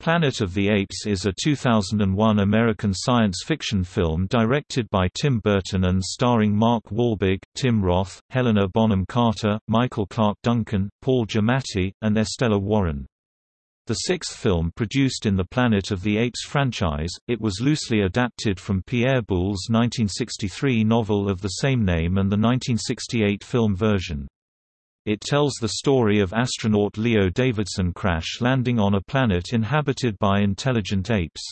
Planet of the Apes is a 2001 American science fiction film directed by Tim Burton and starring Mark Wahlberg, Tim Roth, Helena Bonham Carter, Michael Clarke Duncan, Paul Giamatti, and Estella Warren. The sixth film produced in the Planet of the Apes franchise, it was loosely adapted from Pierre Boulle's 1963 novel of the same name and the 1968 film version. It tells the story of astronaut Leo Davidson crash landing on a planet inhabited by intelligent apes.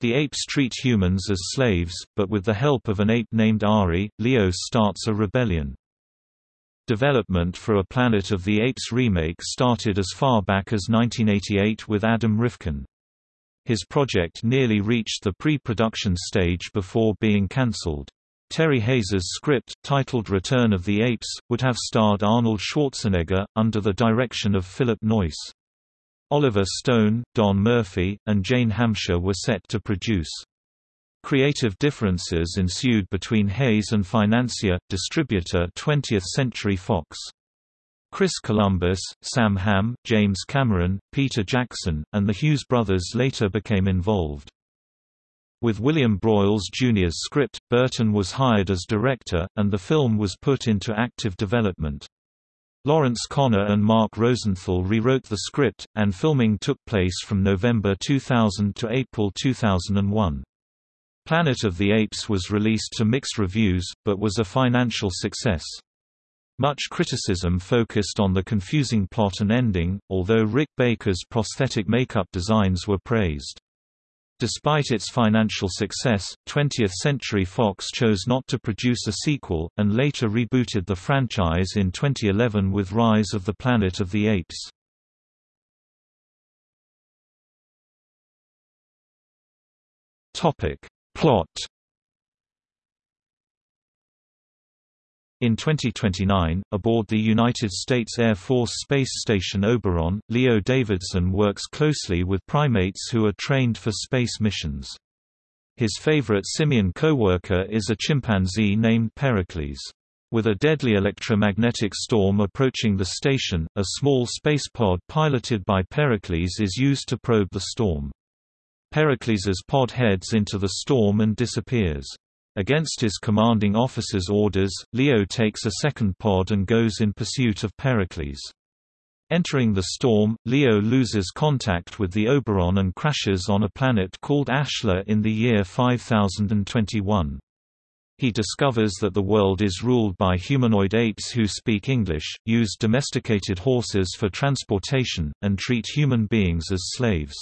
The apes treat humans as slaves, but with the help of an ape named Ari, Leo starts a rebellion. Development for a Planet of the Apes remake started as far back as 1988 with Adam Rifkin. His project nearly reached the pre-production stage before being cancelled. Terry Hayes's script, titled Return of the Apes, would have starred Arnold Schwarzenegger, under the direction of Philip Noyce. Oliver Stone, Don Murphy, and Jane Hampshire were set to produce. Creative differences ensued between Hayes and financier, distributor 20th Century Fox. Chris Columbus, Sam Hamm, James Cameron, Peter Jackson, and the Hughes brothers later became involved. With William Broyles Jr.'s script, Burton was hired as director, and the film was put into active development. Lawrence Konner and Mark Rosenthal rewrote the script, and filming took place from November 2000 to April 2001. Planet of the Apes was released to mixed reviews, but was a financial success. Much criticism focused on the confusing plot and ending, although Rick Baker's prosthetic makeup designs were praised. Despite its financial success, 20th Century Fox chose not to produce a sequel, and later rebooted the franchise in 2011 with Rise of the Planet of the Apes. Plot In 2029, aboard the United States Air Force Space Station Oberon, Leo Davidson works closely with primates who are trained for space missions. His favorite simian co-worker is a chimpanzee named Pericles. With a deadly electromagnetic storm approaching the station, a small space pod piloted by Pericles is used to probe the storm. Pericles's pod heads into the storm and disappears. Against his commanding officer's orders, Leo takes a second pod and goes in pursuit of Pericles. Entering the storm, Leo loses contact with the Oberon and crashes on a planet called Ashlar in the year 5021. He discovers that the world is ruled by humanoid apes who speak English, use domesticated horses for transportation, and treat human beings as slaves.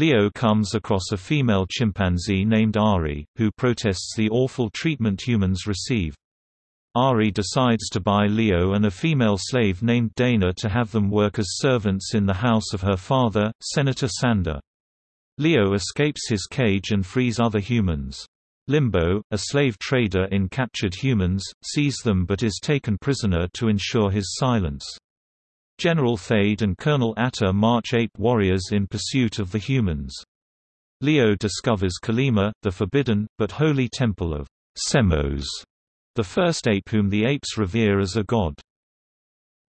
Leo comes across a female chimpanzee named Ari, who protests the awful treatment humans receive. Ari decides to buy Leo and a female slave named Daena to have them work as servants in the house of her father, Senator Sandar. Leo escapes his cage and frees other humans. Limbo, a slave trader in captured humans, sees them but is taken prisoner to ensure his silence. General Thade and Colonel Attar march ape warriors in pursuit of the humans. Leo discovers Calima, the forbidden, but holy temple of Semos, the first ape whom the apes revere as a god.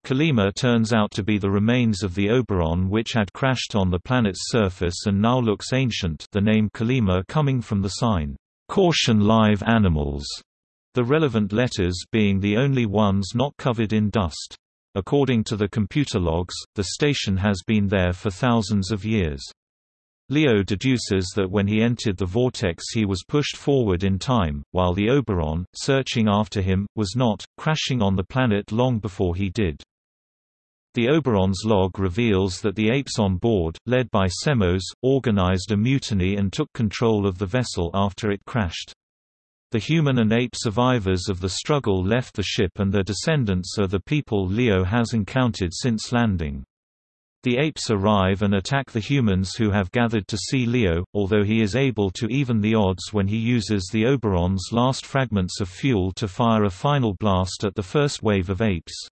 Calima turns out to be the remains of the Oberon which had crashed on the planet's surface and now looks ancient the name Calima coming from the sign, "'Caution live animals", the relevant letters being the only ones not covered in dust. According to the computer logs, the station has been there for thousands of years. Leo deduces that when he entered the vortex he was pushed forward in time, while the Oberon, searching after him, was not, crashing on the planet long before he did. The Oberon's log reveals that the apes on board, led by Semos, organized a mutiny and took control of the vessel after it crashed. The human and ape survivors of the struggle left the ship and their descendants are the people Leo has encountered since landing. The apes arrive and attack the humans who have gathered to see Leo, although he is able to even the odds when he uses the Oberon's last fragments of fuel to fire a final blast at the first wave of apes.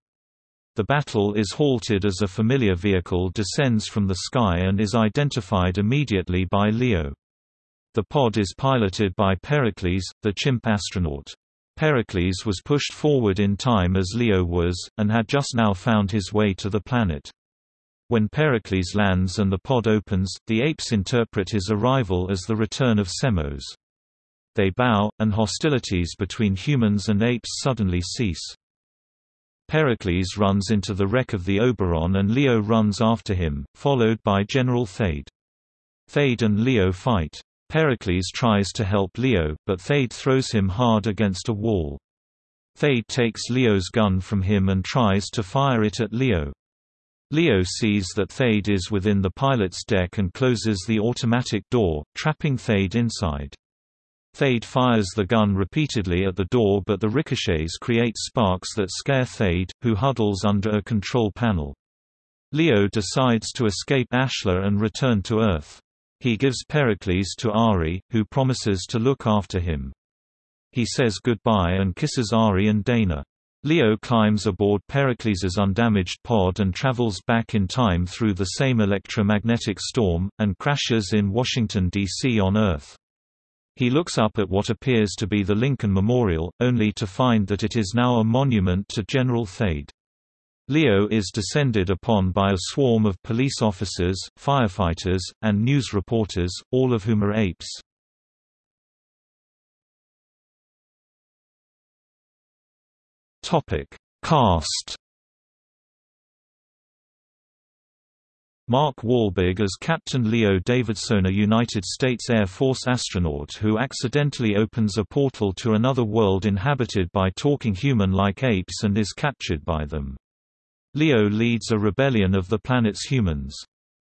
The battle is halted as a familiar vehicle descends from the sky and is identified immediately by Leo. The pod is piloted by Pericles, the chimp astronaut. Pericles was pushed forward in time as Leo was, and had just now found his way to the planet. When Pericles lands and the pod opens, the apes interpret his arrival as the return of Semos. They bow, and hostilities between humans and apes suddenly cease. Pericles runs into the wreck of the Oberon and Leo runs after him, followed by General Thade. Thade and Leo fight. Pericles tries to help Leo, but Thade throws him hard against a wall. Thade takes Leo's gun from him and tries to fire it at Leo. Leo sees that Thade is within the pilot's deck and closes the automatic door, trapping Thade inside. Thade fires the gun repeatedly at the door but the ricochets create sparks that scare Thade, who huddles under a control panel. Leo decides to escape Ashlar and return to Earth. He gives Pericles to Ari, who promises to look after him. He says goodbye and kisses Ari and Daena. Leo climbs aboard Pericles's undamaged pod and travels back in time through the same electromagnetic storm, and crashes in Washington, D.C. on Earth. He looks up at what appears to be the Lincoln Memorial, only to find that it is now a monument to General Thade. Leo is descended upon by a swarm of police officers, firefighters, and news reporters, all of whom are apes. Topic: Cast. Mark Wahlberg as Captain Leo Davidson a United States Air Force astronaut who accidentally opens a portal to another world inhabited by talking human-like apes and is captured by them. Leo leads a rebellion of the planet's humans.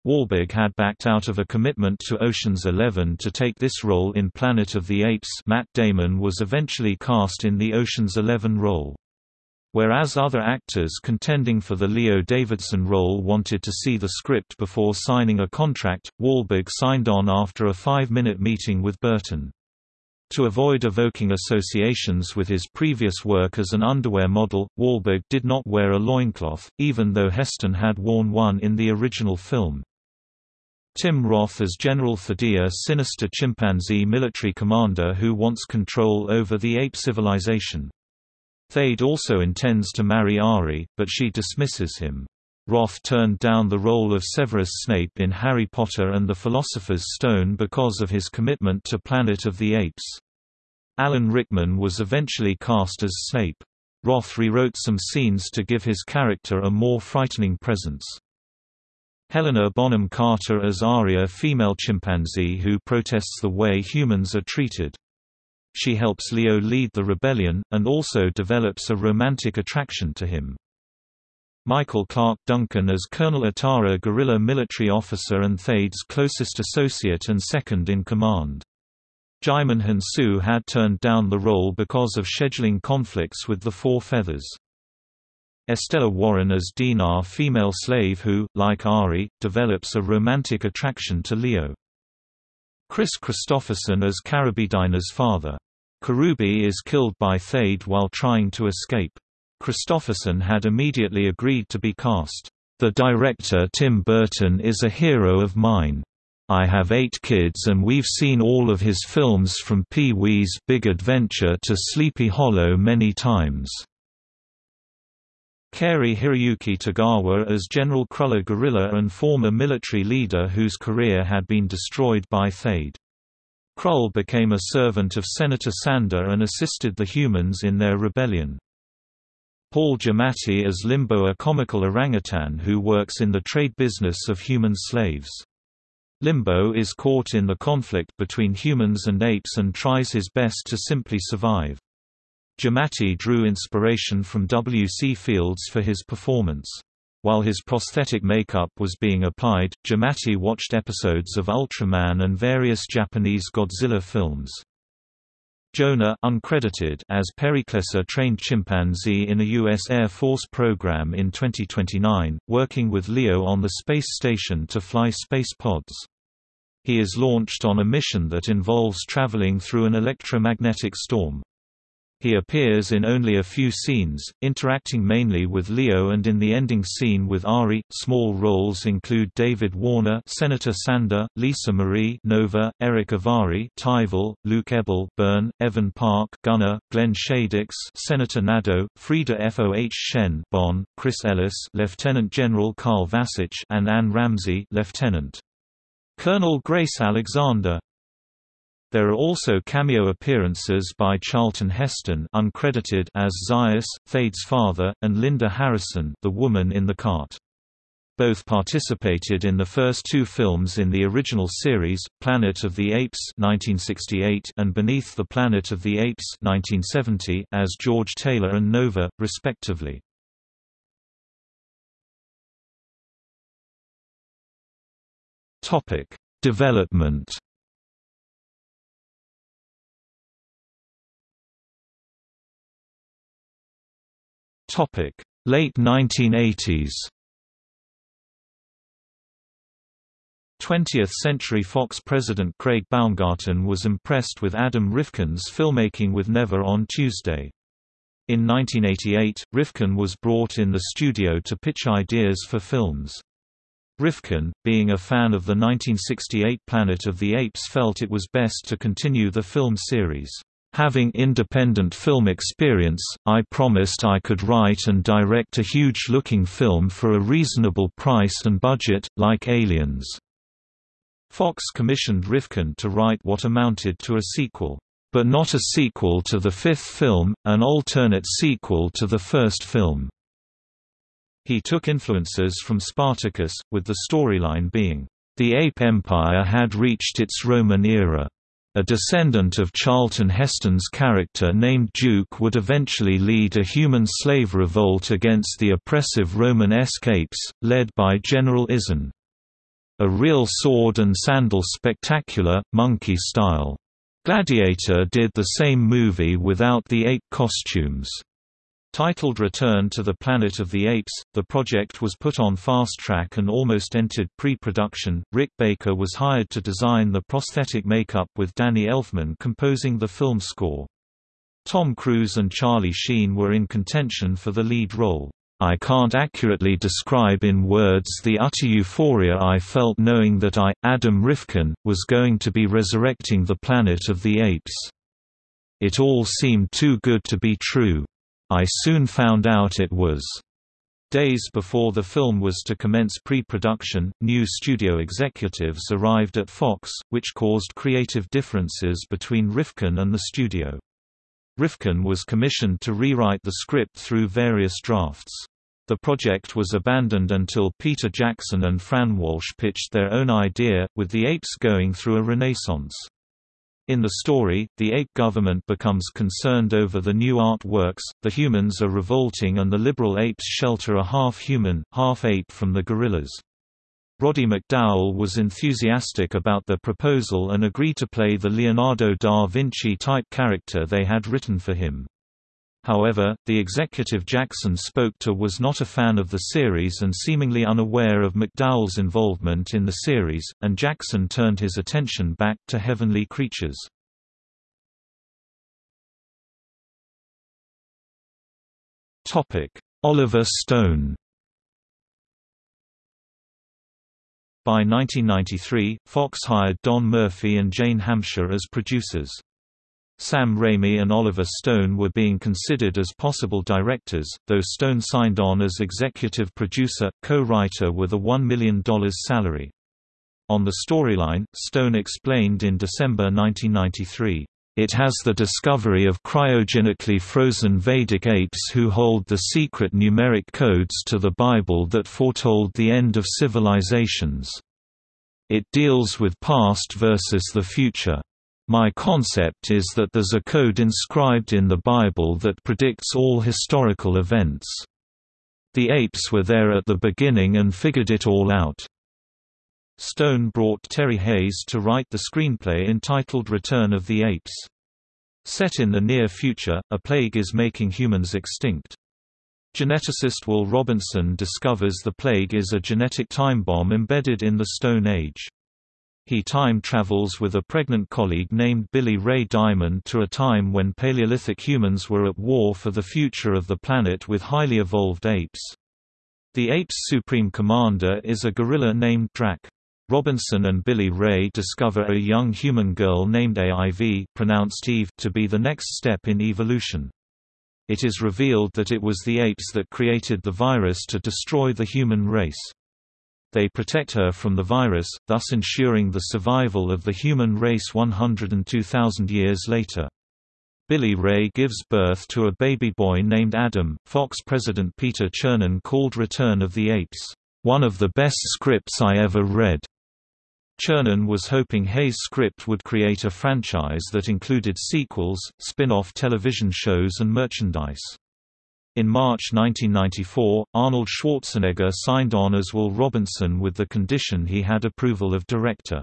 Wahlberg had backed out of a commitment to Ocean's Eleven to take this role in Planet of the Apes Matt Damon was eventually cast in the Ocean's Eleven role. Whereas other actors contending for the Leo Davidson role wanted to see the script before signing a contract, Wahlberg signed on after a five-minute meeting with Burton. To avoid evoking associations with his previous work as an underwear model, Wahlberg did not wear a loincloth, even though Heston had worn one in the original film. Tim Roth as General Thaddeus sinister chimpanzee military commander who wants control over the ape civilization. Thade also intends to marry Ari, but she dismisses him. Roth turned down the role of Severus Snape in Harry Potter and the Philosopher's Stone because of his commitment to Planet of the Apes. Alan Rickman was eventually cast as Snape. Roth rewrote some scenes to give his character a more frightening presence. Helena Bonham Carter as Aria female chimpanzee who protests the way humans are treated. She helps Leo lead the rebellion, and also develops a romantic attraction to him. Michael Clarke Duncan as Colonel Atara guerrilla military officer and Thade's closest associate and second in command. Djimon Hounsou had turned down the role because of scheduling conflicts with the Four Feathers. Estella Warren as Dinar female slave who, like Ari, develops a romantic attraction to Leo. Kris Kristofferson as Karabedina's father. Karubi is killed by Thade while trying to escape. Kristofferson had immediately agreed to be cast. The director Tim Burton is a hero of mine. I have eight kids and we've seen all of his films from Pee-wee's Big Adventure to Sleepy Hollow many times. Cary Hiroyuki Tagawa as General Kruller Gorilla and former military leader whose career had been destroyed by Thade. Krull became a servant of Senator Sandar and assisted the humans in their rebellion. Paul Giamatti as Limbo a comical orangutan who works in the trade business of human slaves. Limbo is caught in the conflict between humans and apes and tries his best to simply survive. Giamatti drew inspiration from W. C. Fields for his performance. While his prosthetic makeup was being applied, Giamatti watched episodes of Ultraman and various Japanese Godzilla films. Jonah uncredited as Pericles a trained chimpanzee in a U.S. Air Force program in 2029, working with Leo on the space station to fly space pods. He is launched on a mission that involves traveling through an electromagnetic storm. He appears in only a few scenes, interacting mainly with Leo and in the ending scene with Ari. Small roles include David Warner, Senator Sandar, Lisa Marie, Nova, Erick Avari, Tival, Luke Eberl, Birn, Evan Parke, Gunnar, Glenn Shadix, Senator Nado, Freda Foh Shen, Bon, Chris Ellis, Lieutenant General Carl Vasich, and Anne Ramsay, Lieutenant. Colonel Grace Alexander there are also cameo appearances by Charlton Heston uncredited as Zaius, Thade's father, and Linda Harrison the woman in the cart. Both participated in the first two films in the original series, Planet of the Apes 1968 and Beneath the Planet of the Apes 1970 as George Taylor and Nova, respectively. Development Late 1980s. 20th-century Fox president Craig Baumgarten was impressed with Adam Rifkin's filmmaking with Never on Tuesday. In 1988, Rifkin was brought in the studio to pitch ideas for films. Rifkin, being a fan of the 1968 Planet of the Apes felt it was best to continue the film series. Having independent film experience, I promised I could write and direct a huge-looking film for a reasonable price and budget, like Aliens. Fox commissioned Rifkin to write what amounted to a sequel, but not a sequel to the fifth film, an alternate sequel to the first film. He took influences from Spartacus, with the storyline being, the Ape Empire had reached its Roman era. A descendant of Charlton Heston's character named Duke would eventually lead a human slave revolt against the oppressive Roman escapes, led by General Izan. A real sword and sandal spectacular, monkey style. Gladiator did the same movie without the ape costumes. Titled Return to the Planet of the Apes, the project was put on fast track and almost entered pre-production. Rick Baker was hired to design the prosthetic makeup with Danny Elfman composing the film score. Tom Cruise and Charlie Sheen were in contention for the lead role. I can't accurately describe in words the utter euphoria I felt knowing that I, Adam Rifkin, was going to be resurrecting the Planet of the Apes. It all seemed too good to be true. I soon found out it was. Days before the film was to commence pre-production, new studio executives arrived at Fox, which caused creative differences between Rifkin and the studio. Rifkin was commissioned to rewrite the script through various drafts. The project was abandoned until Peter Jackson and Fran Walsh pitched their own idea, with the apes going through a renaissance. In the story, the ape government becomes concerned over the new artworks, the humans are revolting and the liberal apes shelter a half-human, half-ape from the gorillas. Roddy McDowall was enthusiastic about their proposal and agreed to play the Leonardo da Vinci-type character they had written for him. However, the executive Jackson spoke to was not a fan of the series and seemingly unaware of McDowall's involvement in the series, and Jackson turned his attention back to Heavenly Creatures. Oliver Stone By 1993, Fox hired Don Murphy and Jane Hampshire as producers. Sam Raimi and Oliver Stone were being considered as possible directors, though Stone signed on as executive producer, co-writer with a $1 million salary. On the storyline, Stone explained in December 1993, "...it has the discovery of cryogenically frozen Vedic apes who hold the secret numeric codes to the Bible that foretold the end of civilizations. It deals with past versus the future." My concept is that there's a code inscribed in the Bible that predicts all historical events. The apes were there at the beginning and figured it all out. Stone brought Terry Hayes to write the screenplay entitled Return of the Apes. Set in the near future, a plague is making humans extinct. Geneticist Will Robinson discovers the plague is a genetic time bomb embedded in the Stone Age. He time travels with a pregnant colleague named Billy Ray Diamond to a time when Paleolithic humans were at war for the future of the planet with highly evolved apes. The ape's supreme commander is a gorilla named Drac. Robinson and Billy Ray discover a young human girl named AIV pronounced Eve to be the next step in evolution. It is revealed that it was the apes that created the virus to destroy the human race. They protect her from the virus, thus ensuring the survival of the human race 102,000 years later. Billy Ray gives birth to a baby boy named Adam. Fox president Peter Chernin called Return of the Apes, one of the best scripts I ever read. Chernin was hoping Hayes' script would create a franchise that included sequels, spin-off television shows and merchandise. In March 1994, Arnold Schwarzenegger signed on as Will Robinson with the condition he had approval of director.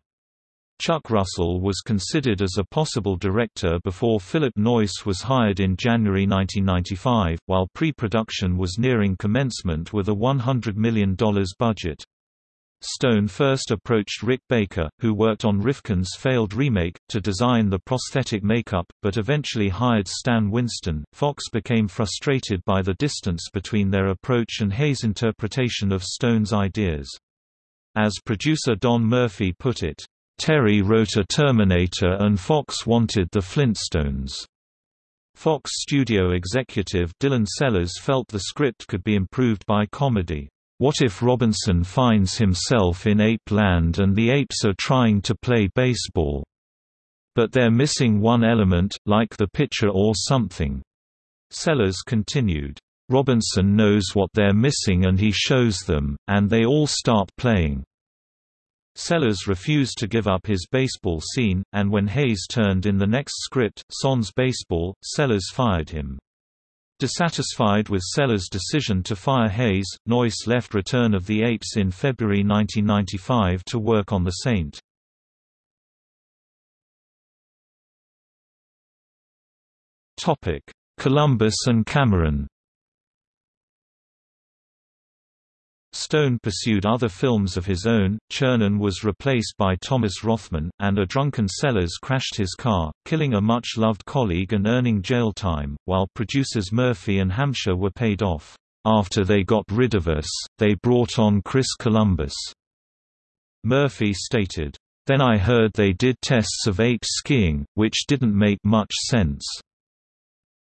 Chuck Russell was considered as a possible director before Philip Noyce was hired in January 1995, while pre-production was nearing commencement with a $100 million budget. Stone first approached Rick Baker, who worked on Rifkin's failed remake, to design the prosthetic makeup, but eventually hired Stan Winston. Fox became frustrated by the distance between their approach and Hayes' interpretation of Stone's ideas. As producer Don Murphy put it, Terry wrote a Terminator and Fox wanted the Flintstones. Fox studio executive Dylan Sellers felt the script could be improved by comedy. What if Robinson finds himself in ape land and the apes are trying to play baseball? But they're missing one element, like the pitcher or something. Sellers continued. Robinson knows what they're missing and he shows them, and they all start playing. Sellers refused to give up his baseball scene, and when Hayes turned in the next script, Son's Baseball, Sellers fired him. Dissatisfied with Sellers' decision to fire Hayes, Noyce left Return of the Apes in February 1995 to work on The Saint. Columbus and Cameron Stone pursued other films of his own, Chernin was replaced by Thomas Rothman, and a drunken Sellers crashed his car, killing a much-loved colleague and earning jail time, while producers Murphy and Hampshire were paid off. After they got rid of us, they brought on Chris Columbus. Murphy stated, Then I heard they did tests of ape skiing, which didn't make much sense.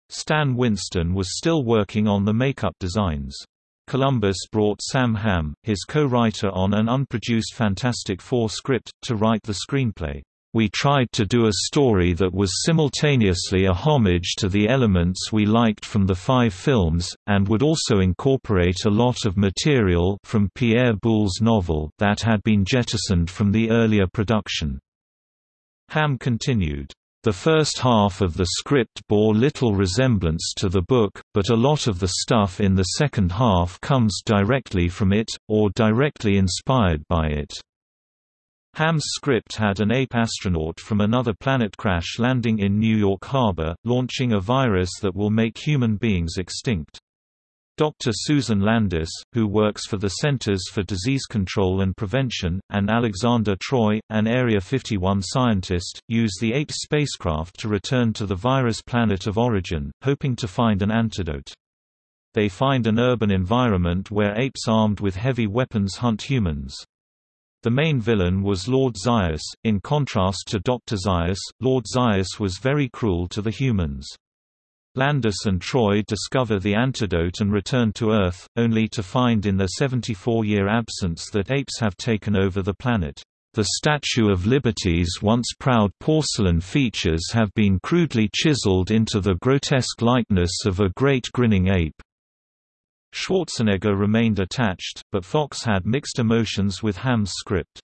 Stan Winston was still working on the makeup designs. Columbus brought Sam Hamm, his co-writer on an unproduced Fantastic Four script, to write the screenplay. We tried to do a story that was simultaneously a homage to the elements we liked from the five films, and would also incorporate a lot of material from Pierre Boulle's novel that had been jettisoned from the earlier production. Hamm continued, the first half of the script bore little resemblance to the book, but a lot of the stuff in the second half comes directly from it, or directly inspired by it. Hamm's script had an ape astronaut from another planet crash landing in New York Harbor, launching a virus that will make human beings extinct. Dr. Susan Landis, who works for the Centers for Disease Control and Prevention, and Alexander Troy, an Area 51 scientist, use the ape spacecraft to return to the virus planet of origin, hoping to find an antidote. They find an urban environment where apes armed with heavy weapons hunt humans. The main villain was Lord Zaius. In contrast to Dr. Zaius, Lord Zaius was very cruel to the humans. Landis and Troy discover the antidote and return to Earth, only to find in their 74-year absence that apes have taken over the planet. The Statue of Liberty's once proud porcelain features have been crudely chiseled into the grotesque likeness of a great grinning ape. Schwarzenegger remained attached, but Fox had mixed emotions with Hamm's script.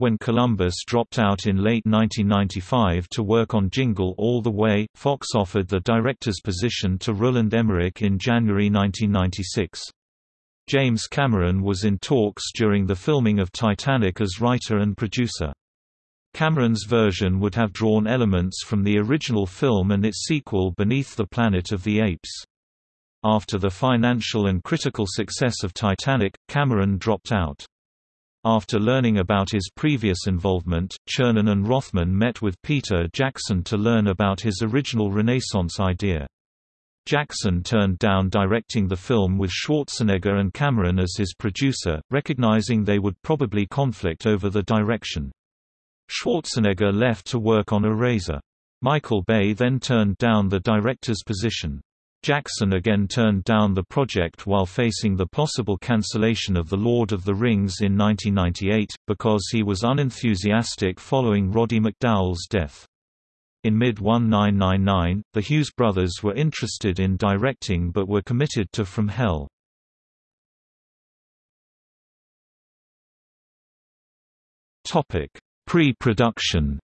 When Columbus dropped out in late 1995 to work on Jingle All the Way, Fox offered the director's position to Roland Emmerich in January 1996. James Cameron was in talks during the filming of Titanic as writer and producer. Cameron's version would have drawn elements from the original film and its sequel Beneath the Planet of the Apes. After the financial and critical success of Titanic, Cameron dropped out. After learning about his previous involvement, Chernin and Rothman met with Peter Jackson to learn about his original Renaissance idea. Jackson turned down directing the film with Schwarzenegger and Cameron as his producer, recognizing they would probably conflict over the direction. Schwarzenegger left to work on Eraser. Michael Bay then turned down the director's position. Jackson again turned down the project while facing the possible cancellation of The Lord of the Rings in 1998, because he was unenthusiastic following Roddy McDowall's death. In mid-1999, the Hughes brothers were interested in directing but were committed to From Hell. Pre-production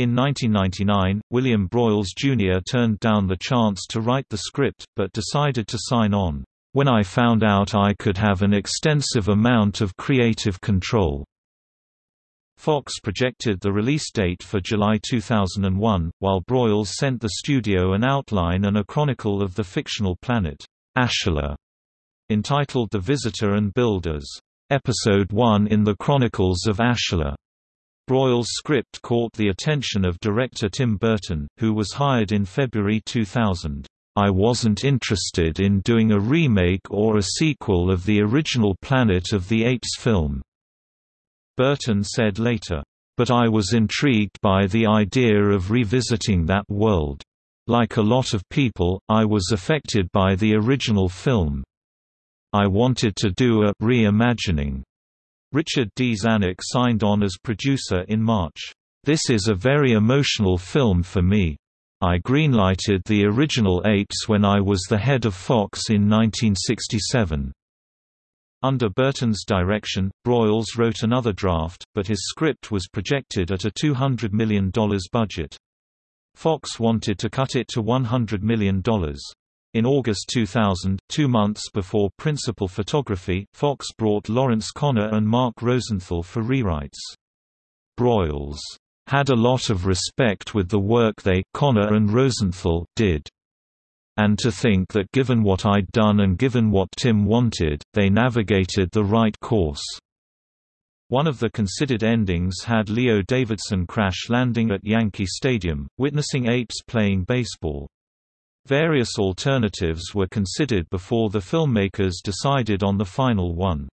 In 1999, William Broyles Jr. turned down the chance to write the script, but decided to sign on, "...when I found out I could have an extensive amount of creative control." Fox projected the release date for July 2001, while Broyles sent the studio an outline and a chronicle of the fictional planet, Ashila, entitled The Visitor and Builders, Episode 1 in the Chronicles of Ashila. Broyles' script caught the attention of director Tim Burton, who was hired in February 2000. I wasn't interested in doing a remake or a sequel of the original Planet of the Apes film. Burton said later, "...but I was intrigued by the idea of revisiting that world. Like a lot of people, I was affected by the original film. I wanted to do a reimagining." Richard D. Zanuck signed on as producer in March. This is a very emotional film for me. I greenlighted the original Apes when I was the head of Fox in 1967. Under Burton's direction, Broyles wrote another draft, but his script was projected at a $200 million budget. Fox wanted to cut it to $100 million. In August 2000, two months before principal photography, Fox brought Lawrence Konner and Mark Rosenthal for rewrites. Broyles had a lot of respect with the work they Konner and Rosenthal did and to think that given what I'd done and given what Tim wanted, they navigated the right course. One of the considered endings had Leo Davidson crash landing at Yankee Stadium, witnessing apes playing baseball. Various alternatives were considered before the filmmakers decided on the final one.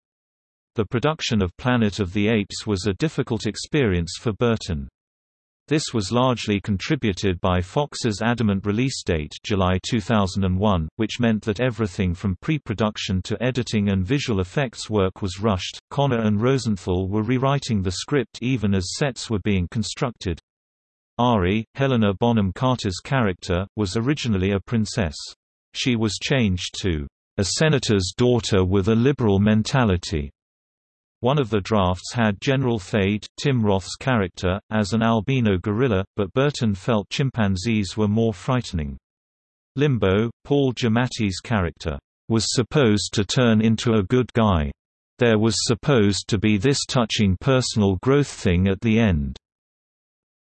The production of Planet of the Apes was a difficult experience for Burton. This was largely contributed by Fox's adamant release date July 2001, which meant that everything from pre-production to editing and visual effects work was rushed. Konner and Rosenthal were rewriting the script even as sets were being constructed. Ari, Helena Bonham Carter's character, was originally a princess. She was changed to a senator's daughter with a liberal mentality. One of the drafts had General Thade, Tim Roth's character, as an albino gorilla, but Burton felt chimpanzees were more frightening. Limbo, Paul Giamatti's character, was supposed to turn into a good guy. There was supposed to be this touching personal growth thing at the end.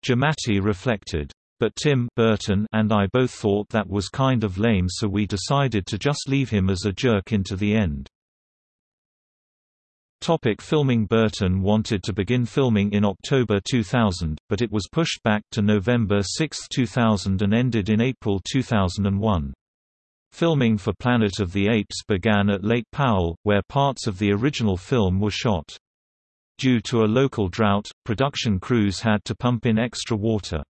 Giamatti reflected, but Tim Burton and I both thought that was kind of lame so we decided to just leave him as a jerk into the end. Topic filming Burton wanted to begin filming in October 2000, but it was pushed back to November 6, 2000 and ended in April 2001. Filming for Planet of the Apes began at Lake Powell, where parts of the original film were shot. Due to a local drought, production crews had to pump in extra water.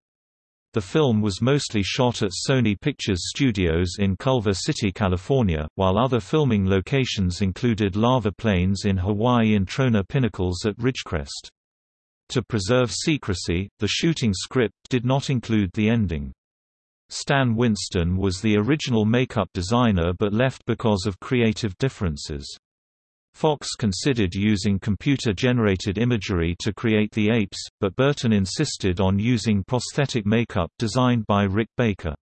The film was mostly shot at Sony Pictures Studios in Culver City, California, while other filming locations included lava plains in Hawaii and Trona Pinnacles at Ridgecrest. To preserve secrecy, the shooting script did not include the ending. Stan Winston was the original makeup designer but left because of creative differences. Fox considered using computer-generated imagery to create the apes, but Burton insisted on using prosthetic makeup designed by Rick Baker.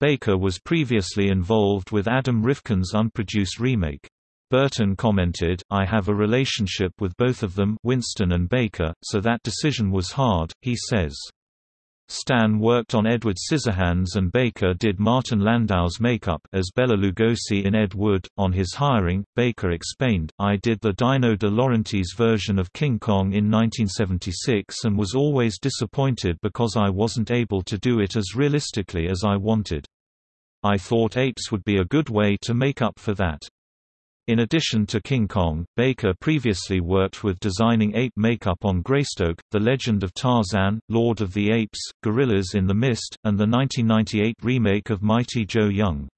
Baker was previously involved with Adam Rifkin's unproduced remake. Burton commented, I have a relationship with both of them Winston and Baker, so that decision was hard, he says. Stan worked on Edward Scissorhands and Baker did Martin Landau's makeup as Bela Lugosi in Ed Wood. On his hiring, Baker explained, I did the Dino De Laurentiis version of King Kong in 1976 and was always disappointed because I wasn't able to do it as realistically as I wanted. I thought apes would be a good way to make up for that. In addition to King Kong, Baker previously worked with designing ape makeup on Greystoke, The Legend of Tarzan, Lord of the Apes, Gorillas in the Mist, and the 1998 remake of Mighty Joe Young.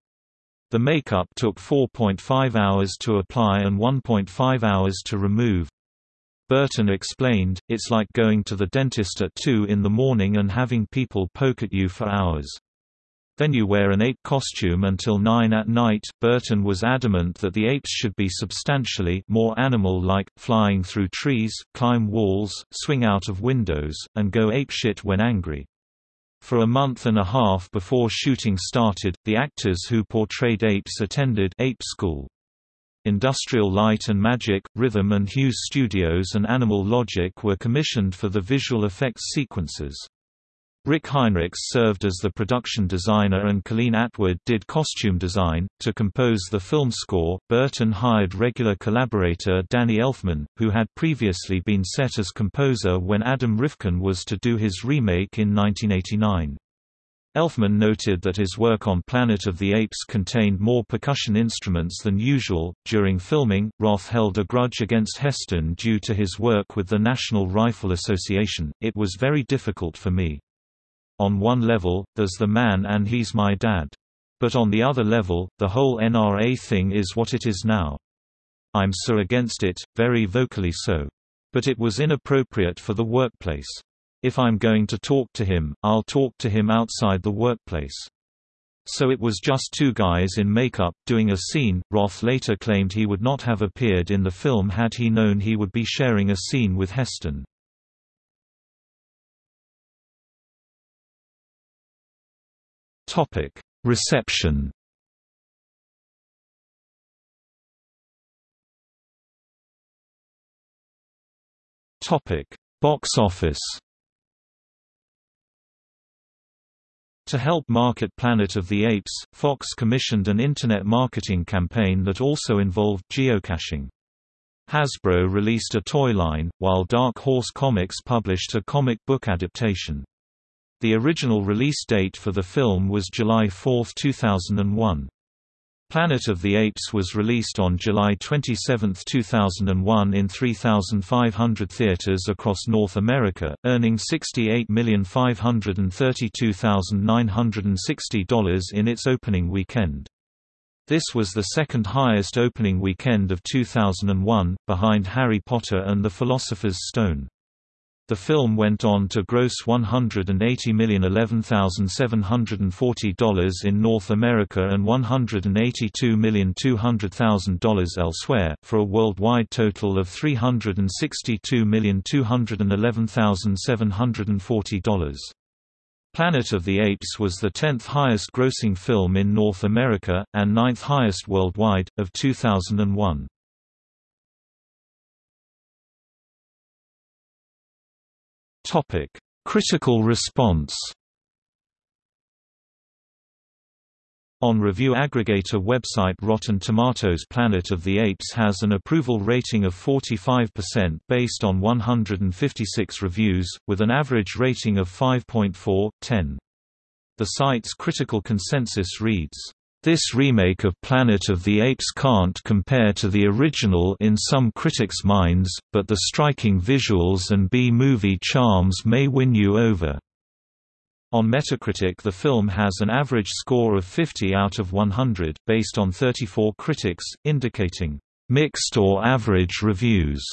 The makeup took 4.5 hours to apply and 1.5 hours to remove. Burton explained, it's like going to the dentist at 2 in the morning and having people poke at you for hours. Then you wear an ape costume until 9 at night. Burton was adamant that the apes should be substantially more animal-like, flying through trees, climb walls, swing out of windows, and go apeshit when angry. For a month and a half before shooting started, the actors who portrayed apes attended ape school. Industrial Light and Magic, Rhythm and Hues Studios and Animal Logic were commissioned for the visual effects sequences. Rick Heinrichs served as the production designer and Colleen Atwood did costume design. To compose the film score, Burton hired regular collaborator Danny Elfman, who had previously been set as composer when Adam Rifkin was to do his remake in 1989. Elfman noted that his work on Planet of the Apes contained more percussion instruments than usual. During filming, Roth held a grudge against Heston due to his work with the National Rifle Association. It was very difficult for me. On one level, there's the man and he's my dad. But on the other level, the whole NRA thing is what it is now. I'm so against it, very vocally so. But it was inappropriate for the workplace. If I'm going to talk to him, I'll talk to him outside the workplace. So it was just two guys in makeup, doing a scene. Roth later claimed he would not have appeared in the film had he known he would be sharing a scene with Heston. Topic: Reception. Topic: Box office. To help market Planet of the Apes, Fox commissioned an internet marketing campaign that also involved geocaching. Hasbro released a toy line, while Dark Horse Comics published a comic book adaptation. The original release date for the film was July 4, 2001. Planet of the Apes was released on July 27, 2001 in 3,500 theaters across North America, earning $68,532,960 in its opening weekend. This was the second highest opening weekend of 2001, behind Harry Potter and the Philosopher's Stone. The film went on to gross $180,011,740 in North America and $182,200,000 elsewhere, for a worldwide total of $362,211,740. Planet of the Apes was the 10th highest grossing film in North America, and ninth highest worldwide, of 2001. Topic: Critical response. On review aggregator website Rotten Tomatoes Planet of the Apes has an approval rating of 45% based on 156 reviews, with an average rating of 5.4/10. The site's critical consensus reads, this remake of Planet of the Apes can't compare to the original in some critics' minds, but the striking visuals and B-movie charms may win you over. On Metacritic the film has an average score of 50 out of 100, based on 34 critics, indicating mixed or average reviews.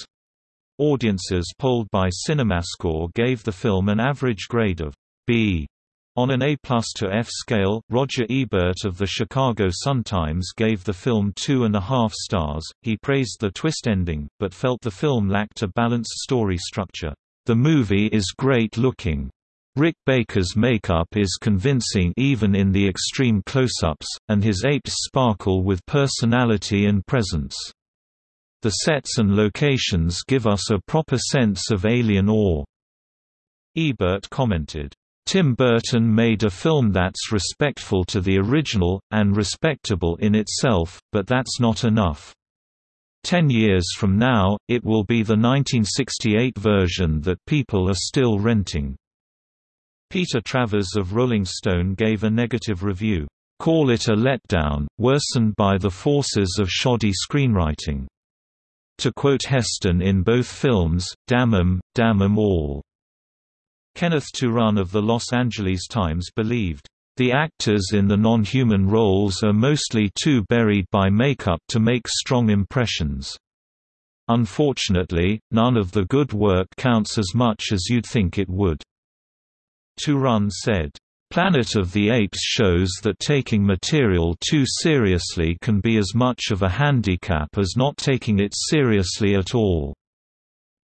Audiences polled by CinemaScore gave the film an average grade of B on an A to F scale, Roger Ebert of the Chicago Sun-Times gave the film two and a half stars. He praised the twist ending, but felt the film lacked a balanced story structure. The movie is great looking. Rick Baker's makeup is convincing even in the extreme close-ups, and his apes sparkle with personality and presence. The sets and locations give us a proper sense of alien awe. Ebert commented, Tim Burton made a film that's respectful to the original, and respectable in itself, but that's not enough. Ten years from now, it will be the 1968 version that people are still renting. Peter Travers of Rolling Stone gave a negative review, "...call it a letdown, worsened by the forces of shoddy screenwriting." To quote Heston in both films, damn 'em, damn 'em all. Kenneth Turan of the Los Angeles Times believed, "...the actors in the non-human roles are mostly too buried by makeup to make strong impressions. Unfortunately, none of the good work counts as much as you'd think it would." Turan said, Planet of the Apes shows that taking material too seriously can be as much of a handicap as not taking it seriously at all.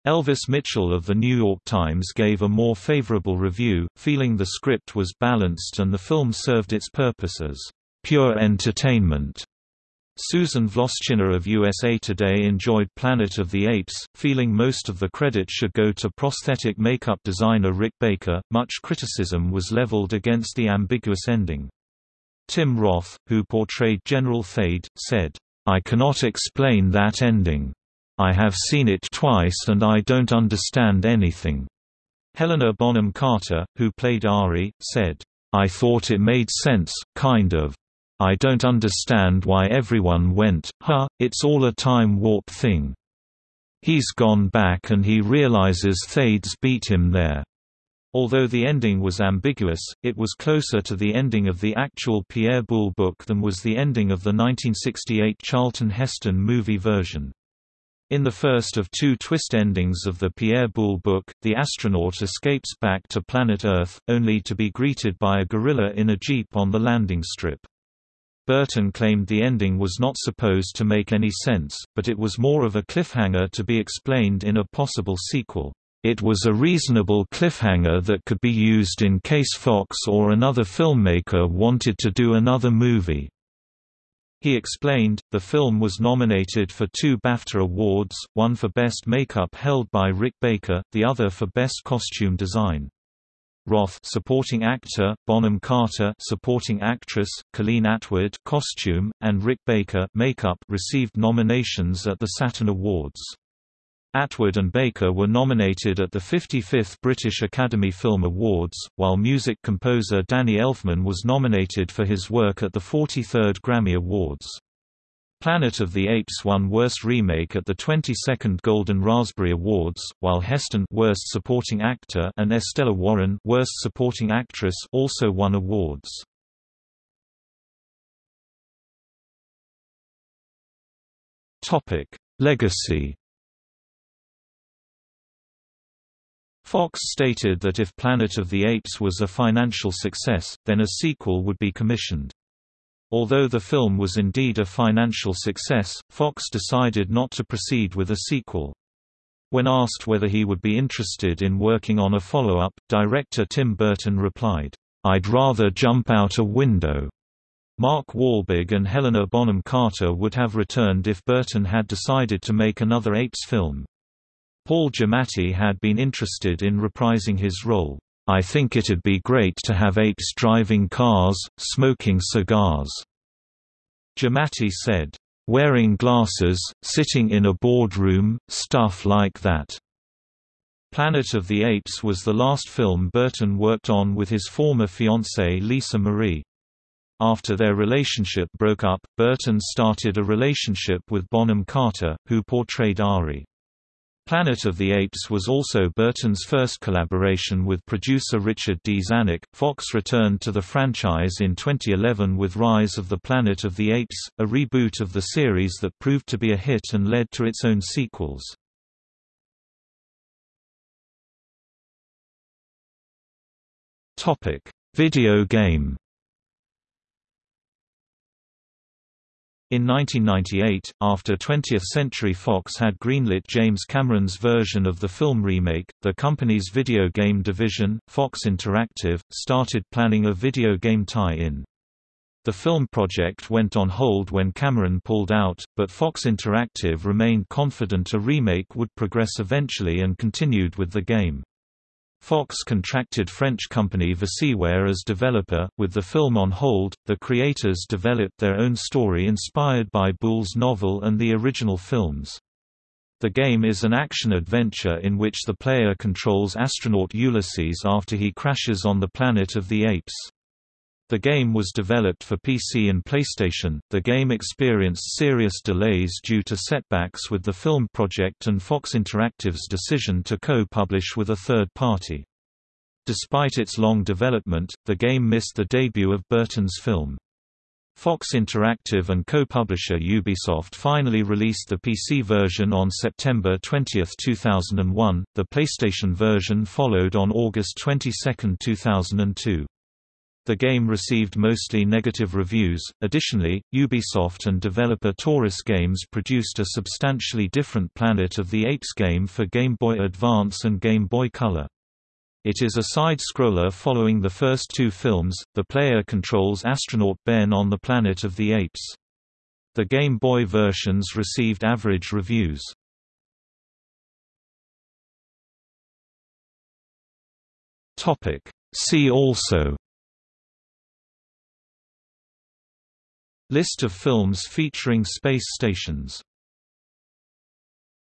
Elvis Mitchell of The New York Times gave a more favorable review, feeling the script was balanced and the film served its purpose as pure entertainment. Susan Wloszczyna of USA Today enjoyed Planet of the Apes, feeling most of the credit should go to prosthetic makeup designer Rick Baker. Much criticism was leveled against the ambiguous ending. Tim Roth, who portrayed General Thade, said, I cannot explain that ending. I have seen it twice and I don't understand anything. Helena Bonham Carter, who played Ari, said, I thought it made sense, kind of. I don't understand why everyone went, huh, it's all a time warp thing. He's gone back and he realizes Thade's beat him there. Although the ending was ambiguous, it was closer to the ending of the actual Pierre Boulle book than was the ending of the 1968 Charlton Heston movie version. In the first of two twist endings of the Pierre Boulle book, the astronaut escapes back to planet Earth, only to be greeted by a gorilla in a jeep on the landing strip. Burton claimed the ending was not supposed to make any sense, but it was more of a cliffhanger to be explained in a possible sequel. It was a reasonable cliffhanger that could be used in case Fox or another filmmaker wanted to do another movie. He explained, the film was nominated for two BAFTA awards, one for Best Makeup held by Rick Baker, the other for Best Costume Design. Roth supporting actor, Bonham Carter supporting actress, Colleen Atwood costume, and Rick Baker makeup received nominations at the Saturn Awards. Atwood and Baker were nominated at the 55th British Academy Film Awards, while music composer Danny Elfman was nominated for his work at the 43rd Grammy Awards. Planet of the Apes won Worst Remake at the 22nd Golden Raspberry Awards, while Heston Worst Supporting Actor and Estella Warren Worst Supporting Actress also won awards. Topic: Legacy Fox stated that if Planet of the Apes was a financial success, then a sequel would be commissioned. Although the film was indeed a financial success, Fox decided not to proceed with a sequel. When asked whether he would be interested in working on a follow-up, director Tim Burton replied, "'I'd rather jump out a window.'" Mark Wahlberg and Helena Bonham Carter would have returned if Burton had decided to make another Apes film. Paul Giamatti had been interested in reprising his role. I think it'd be great to have apes driving cars, smoking cigars. Giamatti said, wearing glasses, sitting in a boardroom, stuff like that. Planet of the Apes was the last film Burton worked on with his former fiancée Lisa Marie. After their relationship broke up, Burton started a relationship with Bonham Carter, who portrayed Ari. Planet of the Apes was also Burton's first collaboration with producer Richard D. Zanuck. Fox returned to the franchise in 2011 with Rise of the Planet of the Apes, a reboot of the series that proved to be a hit and led to its own sequels. Topic: Video game In 1998, after 20th Century Fox had greenlit James Cameron's version of the film remake, the company's video game division, Fox Interactive, started planning a video game tie-in. The film project went on hold when Cameron pulled out, but Fox Interactive remained confident a remake would progress eventually and continued with the game. Fox contracted French company Visiware as developer. With the film on hold, the creators developed their own story inspired by Boulle's novel and the original films. The game is an action-adventure in which the player controls astronaut Ulysses after he crashes on the planet of the apes. The game was developed for PC and PlayStation. The game experienced serious delays due to setbacks with the film project and Fox Interactive's decision to co-publish with a third party. Despite its long development, the game missed the debut of Burton's film. Fox Interactive and co-publisher Ubisoft finally released the PC version on September 20, 2001. The PlayStation version followed on August 22, 2002. The game received mostly negative reviews. Additionally, Ubisoft and developer Torus Games produced a substantially different Planet of the Apes game for Game Boy Advance and Game Boy Color. It is a side-scroller following the first two films. The player controls astronaut Ben on the Planet of the Apes. The Game Boy versions received average reviews. Topic: See also List of films featuring space stations